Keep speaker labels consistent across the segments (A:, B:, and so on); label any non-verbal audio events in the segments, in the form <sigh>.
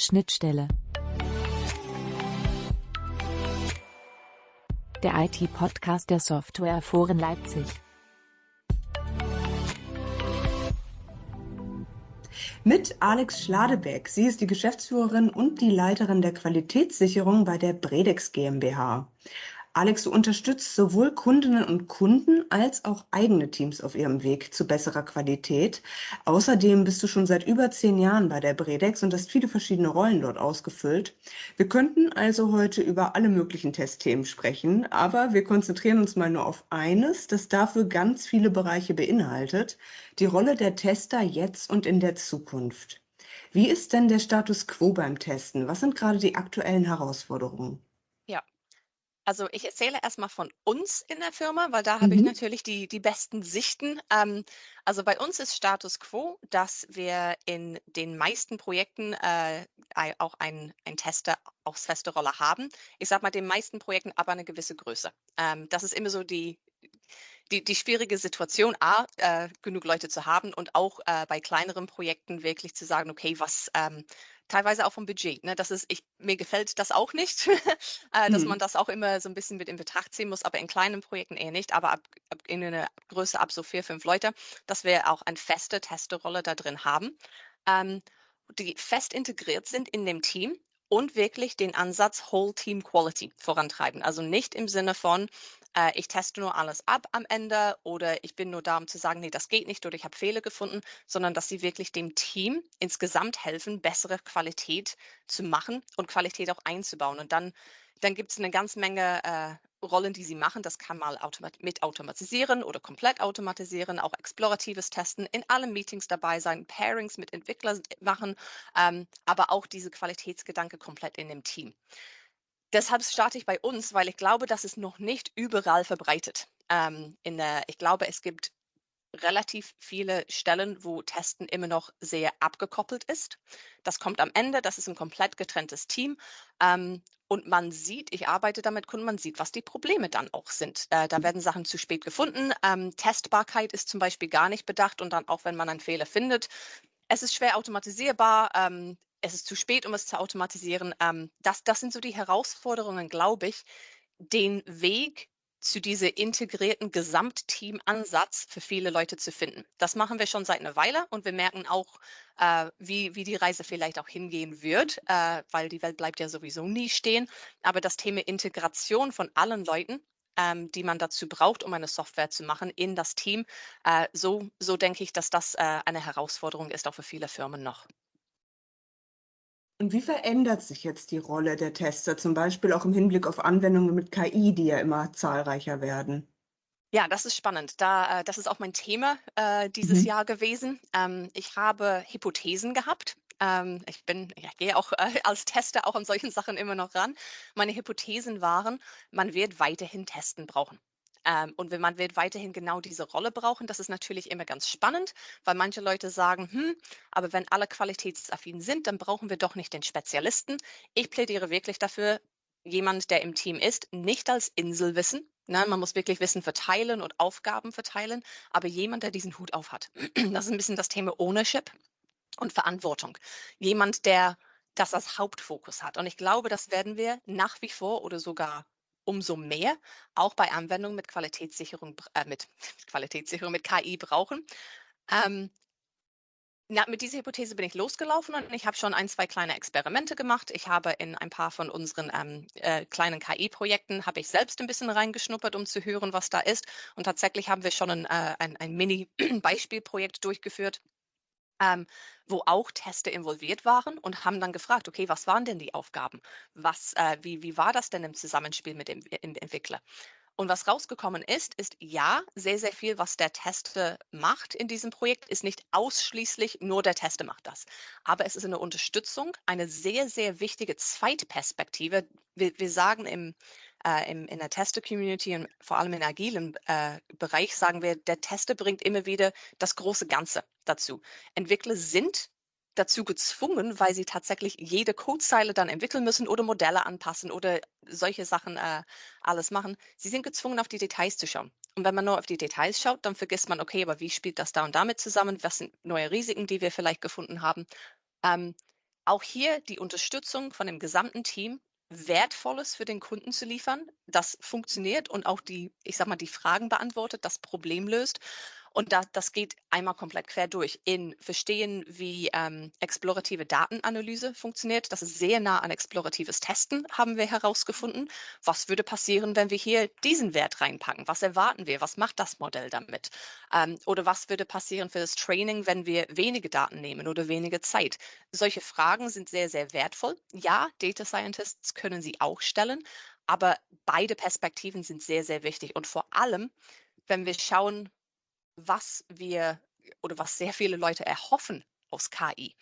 A: Schnittstelle. Der IT-Podcast der Softwareforen Leipzig.
B: Mit Alex Schladebeck. Sie ist die Geschäftsführerin und die Leiterin der Qualitätssicherung bei der Bredex GmbH. Alex, du unterstützt sowohl Kundinnen und Kunden als auch eigene Teams auf ihrem Weg zu besserer Qualität. Außerdem bist du schon seit über zehn Jahren bei der Bredex und hast viele verschiedene Rollen dort ausgefüllt. Wir könnten also heute über alle möglichen Testthemen sprechen, aber wir konzentrieren uns mal nur auf eines, das dafür ganz viele Bereiche beinhaltet, die Rolle der Tester jetzt und in der Zukunft. Wie ist denn der Status quo beim Testen? Was sind gerade die aktuellen Herausforderungen?
C: Also ich erzähle erstmal von uns in der Firma, weil da habe ich
B: Mhm.
C: natürlich die, die besten Sichten. Ähm, also bei uns ist Status quo, dass wir in den meisten Projekten äh, ei- auch einen ein Tester aufs feste Rolle haben. Ich sage mal, den meisten Projekten aber eine gewisse Größe. Ähm, das ist immer so die, die, die schwierige Situation, A, äh, genug Leute zu haben und auch äh, bei kleineren Projekten wirklich zu sagen, okay, was ähm, teilweise auch vom Budget. Ne? Das ist, ich, mir gefällt das auch nicht, <laughs> äh, dass
B: Mhm.
C: man das auch immer so ein bisschen mit in Betracht ziehen muss, aber in kleinen Projekten eher nicht, aber ab, ab in einer Größe ab so vier, fünf Leute, dass wir auch eine feste Testerrolle da drin haben, ähm, die fest integriert sind in dem Team und wirklich den Ansatz Whole Team Quality vorantreiben. Also nicht im Sinne von, äh, ich teste nur alles ab am Ende oder ich bin nur da, um zu sagen, nee, das geht nicht oder ich habe Fehler gefunden, sondern dass sie wirklich dem Team insgesamt helfen, bessere Qualität zu machen und Qualität auch einzubauen. Und dann, dann gibt es eine ganze Menge äh, Rollen, die sie machen. Das kann mal automat mit automatisieren oder komplett automatisieren, auch exploratives Testen, in allen Meetings dabei sein, Pairings mit Entwicklern machen, ähm, aber auch diese Qualitätsgedanke komplett in dem Team. Deshalb starte ich bei uns, weil ich glaube, das ist noch nicht überall verbreitet. Ähm, der, ich glaube, es gibt relativ viele Stellen, wo Testen immer noch sehr abgekoppelt ist. Das kommt am Ende, das ist ein komplett getrenntes Team. Ähm, und man sieht, ich arbeite damit Kunden, man sieht, was die Probleme dann auch sind. Äh, da werden Sachen zu spät gefunden. Ähm, Testbarkeit ist zum Beispiel gar nicht bedacht und dann auch, wenn man einen Fehler findet, es ist schwer automatisierbar. Ähm, es ist zu spät, um es zu automatisieren. Ähm, das, das sind so die Herausforderungen, glaube ich, den Weg zu diesem integrierten Gesamtteam-Ansatz für viele Leute zu finden. Das machen wir schon seit einer Weile und wir merken auch, äh, wie, wie die Reise vielleicht auch hingehen wird, äh, weil die Welt bleibt ja sowieso nie stehen. Aber das Thema Integration von allen Leuten, ähm, die man dazu braucht, um eine Software zu machen, in das Team, äh, so, so denke ich, dass das äh, eine Herausforderung ist, auch für viele Firmen noch.
B: Und wie verändert sich jetzt die Rolle der Tester, zum Beispiel auch im Hinblick auf Anwendungen mit KI, die ja immer zahlreicher werden?
C: Ja, das ist spannend. Da, äh, das ist auch mein Thema äh, dieses
B: Mhm.
C: Jahr gewesen. Ähm, ich habe Hypothesen gehabt. Ähm, ich bin, ich gehe auch äh, <laughs> als Tester auch an solchen Sachen immer noch ran. Meine Hypothesen waren, man wird weiterhin Testen brauchen. Ähm, und wenn man wird weiterhin genau diese Rolle brauchen, das ist natürlich immer ganz spannend, weil manche Leute sagen, hm, aber wenn alle qualitätsaffin sind, dann brauchen wir doch nicht den Spezialisten. Ich plädiere wirklich dafür, jemand, der im Team ist, nicht als Inselwissen. Ne, man muss wirklich Wissen verteilen und Aufgaben verteilen, aber jemand, der diesen Hut auf hat. <clears throat> Das ist ein bisschen das Thema Ownership und Verantwortung. Jemand, der das als Hauptfokus hat. Und ich glaube, das werden wir nach wie vor oder sogar umso mehr auch bei Anwendungen mit Qualitätssicherung, äh, mit, <laughs> mit Qualitätssicherung, mit KI brauchen. Ähm, na, mit dieser Hypothese bin ich losgelaufen und ich habe schon ein, zwei kleine Experimente gemacht. Ich habe in ein paar von unseren ähm, äh, kleinen KI-Projekten, habe ich selbst ein bisschen reingeschnuppert, um zu hören, was da ist. Und tatsächlich haben wir schon ein, äh, ein, ein Mini-Beispielprojekt <clears throat> durchgeführt, ähm, wo auch Teste involviert waren und haben dann gefragt, okay, was waren denn die Aufgaben? Was, äh, wie, wie war das denn im Zusammenspiel mit dem, dem Entwickler? Und was rausgekommen ist, ist ja, sehr, sehr viel, was der Tester macht in diesem Projekt, ist nicht ausschließlich nur der Tester macht das. Aber es ist eine Unterstützung, eine sehr, sehr wichtige Zweitperspektive. Wir, wir sagen im, äh, im, in der Tester-Community und vor allem im agilen äh, Bereich, sagen wir, der Tester bringt immer wieder das große Ganze dazu. Entwickler sind dazu gezwungen, weil sie tatsächlich jede Codezeile dann entwickeln müssen oder Modelle anpassen oder solche Sachen äh, alles machen. Sie sind gezwungen, auf die Details zu schauen. Und wenn man nur auf die Details schaut, dann vergisst man, okay, aber wie spielt das da und damit zusammen? Was sind neue Risiken, die wir vielleicht gefunden haben? Ähm, auch hier die Unterstützung von dem gesamten Team, Wertvolles für den Kunden zu liefern, das funktioniert und auch die, ich sag mal, die Fragen beantwortet, das Problem löst und da, das geht einmal komplett quer durch in Verstehen, wie ähm, explorative Datenanalyse funktioniert. Das ist sehr nah an exploratives Testen, haben wir herausgefunden. Was würde passieren, wenn wir hier diesen Wert reinpacken? Was erwarten wir? Was macht das Modell damit? Ähm, oder was würde passieren für das Training, wenn wir wenige Daten nehmen oder wenige Zeit? Solche Fragen sind sehr, sehr wertvoll. Ja, Data Scientists können sie auch stellen, aber beide Perspektiven sind sehr, sehr wichtig. Und vor allem, wenn wir schauen, was wir oder was sehr viele Leute erhoffen aus KI,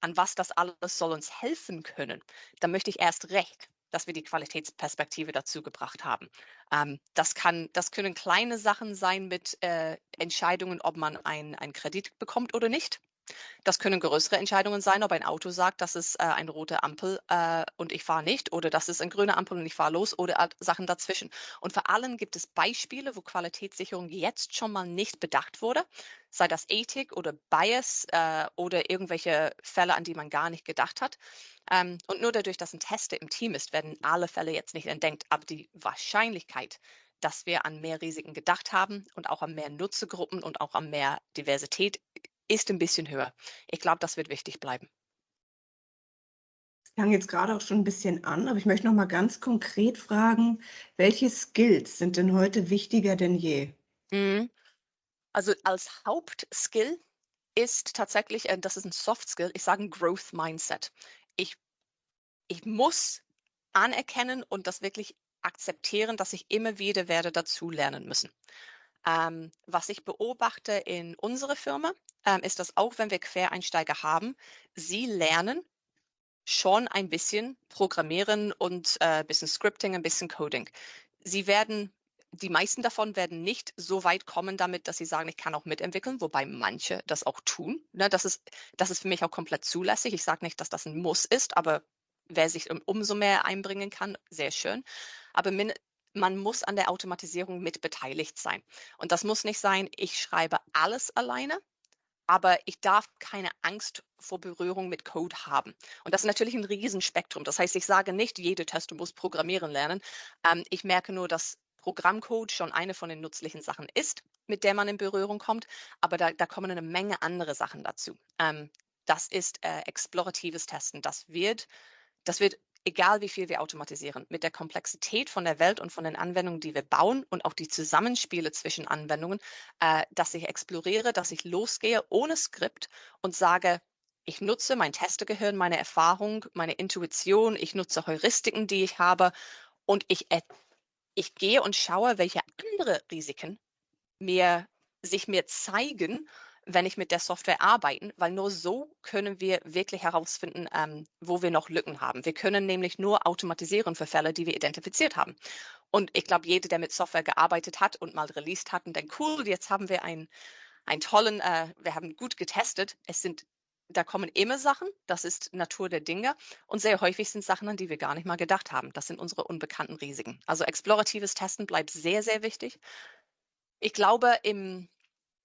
C: an was das alles soll uns helfen können, dann möchte ich erst recht, dass wir die Qualitätsperspektive dazu gebracht haben. Ähm, das, kann, das können kleine Sachen sein mit äh, Entscheidungen, ob man einen Kredit bekommt oder nicht. Das können größere Entscheidungen sein, ob ein Auto sagt, das ist äh, eine rote Ampel äh, und ich fahre nicht oder das ist eine grüne Ampel und ich fahre los oder Sachen dazwischen. Und vor allem gibt es Beispiele, wo Qualitätssicherung jetzt schon mal nicht bedacht wurde, sei das Ethik oder Bias äh, oder irgendwelche Fälle, an die man gar nicht gedacht hat. Ähm, und nur dadurch, dass ein Tester im Team ist, werden alle Fälle jetzt nicht entdeckt, aber die Wahrscheinlichkeit, dass wir an mehr Risiken gedacht haben und auch an mehr Nutzergruppen und auch an mehr Diversität ist ein bisschen höher. Ich glaube, das wird wichtig bleiben.
B: Es klang jetzt gerade auch schon ein bisschen an, aber ich möchte noch mal ganz konkret fragen, welche Skills sind denn heute wichtiger denn je?
C: Mhm. Also als Hauptskill ist tatsächlich, äh, das ist ein Soft Skill, ich sage ein Growth Mindset. Ich, ich muss anerkennen und das wirklich akzeptieren, dass ich immer wieder werde dazulernen müssen. Ähm, was ich beobachte in unserer Firma, ähm, ist, dass auch wenn wir Quereinsteiger haben, sie lernen schon ein bisschen Programmieren und ein äh, bisschen Scripting, ein bisschen Coding. Sie werden die meisten davon werden nicht so weit kommen damit, dass sie sagen, ich kann auch mitentwickeln, wobei manche das auch tun. Ne, das, ist, das ist für mich auch komplett zulässig. Ich sage nicht, dass das ein Muss ist, aber wer sich umso mehr einbringen kann, sehr schön. Aber min man muss an der Automatisierung mit beteiligt sein. Und das muss nicht sein, ich schreibe alles alleine, aber ich darf keine Angst vor Berührung mit Code haben. Und das ist natürlich ein Riesenspektrum. Das heißt, ich sage nicht, jede Tester muss programmieren lernen. Ähm, ich merke nur, dass Programmcode schon eine von den nützlichen Sachen ist, mit der man in Berührung kommt, aber da, da kommen eine Menge andere Sachen dazu. Ähm, das ist äh, exploratives Testen. Das wird, das wird egal wie viel wir automatisieren, mit der Komplexität von der Welt und von den Anwendungen, die wir bauen und auch die Zusammenspiele zwischen Anwendungen, äh, dass ich exploriere, dass ich losgehe ohne Skript und sage, ich nutze mein Testegehirn, meine Erfahrung, meine Intuition, ich nutze Heuristiken, die ich habe und ich, ich gehe und schaue, welche andere Risiken mir, sich mir zeigen wenn ich mit der Software arbeiten, weil nur so können wir wirklich herausfinden, ähm, wo wir noch Lücken haben. Wir können nämlich nur automatisieren für Fälle, die wir identifiziert haben. Und ich glaube, jeder, der mit Software gearbeitet hat und mal released hat und denkt, cool, jetzt haben wir einen, einen tollen, äh, wir haben gut getestet. Es sind, da kommen immer Sachen, das ist Natur der Dinge. Und sehr häufig sind Sachen, an die wir gar nicht mal gedacht haben. Das sind unsere unbekannten Risiken. Also exploratives Testen bleibt sehr, sehr wichtig. Ich glaube, im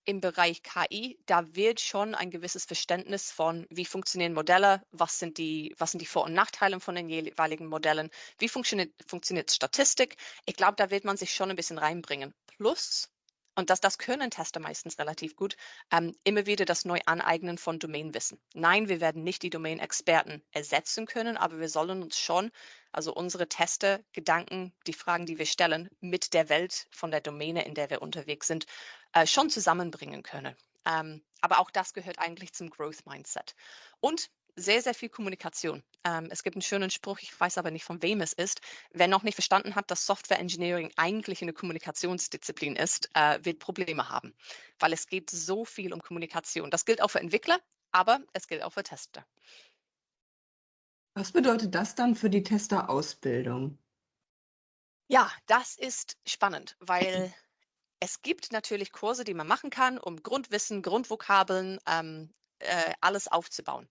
C: im Bereich KI, da wird schon ein gewisses Verständnis von, wie funktionieren Modelle, was sind die, was sind die Vor- und Nachteile von den jeweiligen Modellen, wie funktioniert, funktioniert Statistik. Ich glaube, da wird man sich schon ein bisschen reinbringen. Plus, und das, das können Tester meistens relativ gut, ähm, immer wieder das Neuaneignen von Domainwissen. Nein, wir werden nicht die Domain-Experten ersetzen können, aber wir sollen uns schon, also unsere Teste, Gedanken, die Fragen, die wir stellen, mit der Welt von der Domäne, in der wir unterwegs sind, äh, schon zusammenbringen können. Ähm, aber auch das gehört eigentlich zum Growth Mindset. Und sehr, sehr viel Kommunikation. Ähm, es gibt einen schönen Spruch, ich weiß aber nicht, von wem es ist. Wer noch nicht verstanden hat, dass Software Engineering eigentlich eine Kommunikationsdisziplin ist, äh, wird Probleme haben, weil es geht so viel um Kommunikation. Das gilt auch für Entwickler, aber es gilt auch für Tester.
B: Was bedeutet das dann für die Testerausbildung?
C: Ja, das ist spannend, weil es gibt natürlich Kurse, die man machen kann, um Grundwissen, Grundvokabeln, ähm, äh, alles aufzubauen.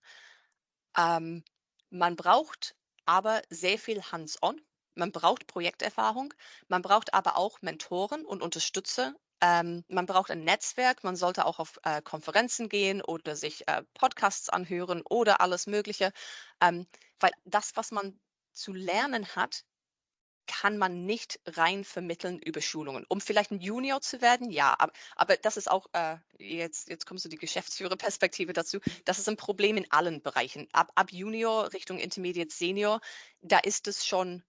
C: Ähm, man braucht aber sehr viel Hands-on. Man braucht Projekterfahrung. Man braucht aber auch Mentoren und Unterstützer Ähm, man braucht ein Netzwerk, man sollte auch auf äh, Konferenzen gehen oder sich äh, Podcasts anhören oder alles Mögliche, ähm, weil das, was man zu lernen hat, kann man nicht rein vermitteln über Schulungen. Um vielleicht ein Junior zu werden, ja, aber, aber das ist auch, äh, jetzt, jetzt kommst du die Geschäftsführerperspektive dazu, das ist ein Problem in allen Bereichen. Ab, ab Junior Richtung Intermediate Senior, da ist es schon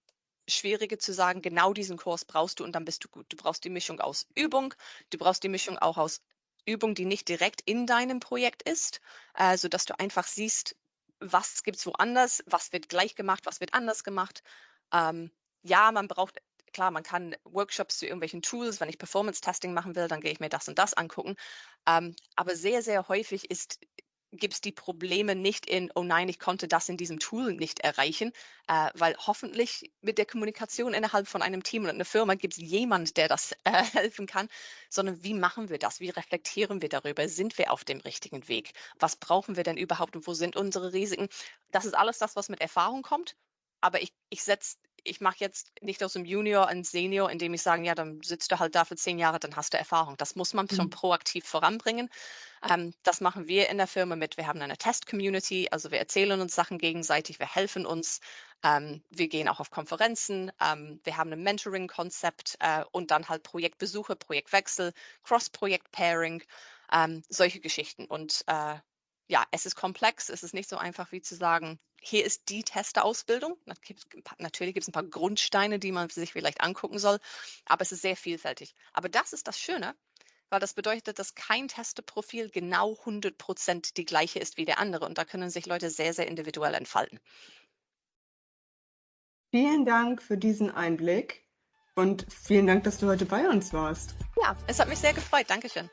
C: schwieriger zu sagen, genau diesen Kurs brauchst du und dann bist du gut. Du brauchst die Mischung aus Übung, du brauchst die Mischung auch aus Übung, die nicht direkt in deinem Projekt ist, äh, sodass du einfach siehst, was gibt es woanders, was wird gleich gemacht, was wird anders gemacht. Ähm, ja, man braucht, klar, man kann Workshops zu irgendwelchen Tools, wenn ich Performance-Testing machen will, dann gehe ich mir das und das angucken. Ähm, aber sehr, sehr häufig ist gibt es die Probleme nicht in, oh nein, ich konnte das in diesem Tool nicht erreichen, äh, weil hoffentlich mit der Kommunikation innerhalb von einem Team und einer Firma gibt es jemand, der das äh, <laughs> helfen kann, sondern wie machen wir das? Wie reflektieren wir darüber? Sind wir auf dem richtigen Weg? Was brauchen wir denn überhaupt und wo sind unsere Risiken? Das ist alles das, was mit Erfahrung kommt, aber ich, ich setze ich mache jetzt nicht aus dem Junior ein Senior, indem ich sage, ja, dann sitzt du halt da für zehn Jahre, dann hast du Erfahrung. Das muss man mhm. schon proaktiv voranbringen. Ähm, das machen wir in der Firma mit. Wir haben eine Test-Community, also wir erzählen uns Sachen gegenseitig, wir helfen uns. Ähm, wir gehen auch auf Konferenzen. Ähm, wir haben ein Mentoring-Konzept äh, und dann halt Projektbesuche, Projektwechsel, Cross-Projekt-Pairing, ähm, solche Geschichten. Und äh, ja, es ist komplex. Es ist nicht so einfach wie zu sagen, hier ist die Testerausbildung. Natürlich gibt es ein paar Grundsteine, die man sich vielleicht angucken soll, aber es ist sehr vielfältig. Aber das ist das Schöne, weil das bedeutet, dass kein Testeprofil genau 100 Prozent die gleiche ist wie der andere. Und da können sich Leute sehr, sehr individuell entfalten.
B: Vielen Dank für diesen Einblick und vielen Dank, dass du heute bei uns warst.
C: Ja, es hat mich sehr gefreut. Dankeschön.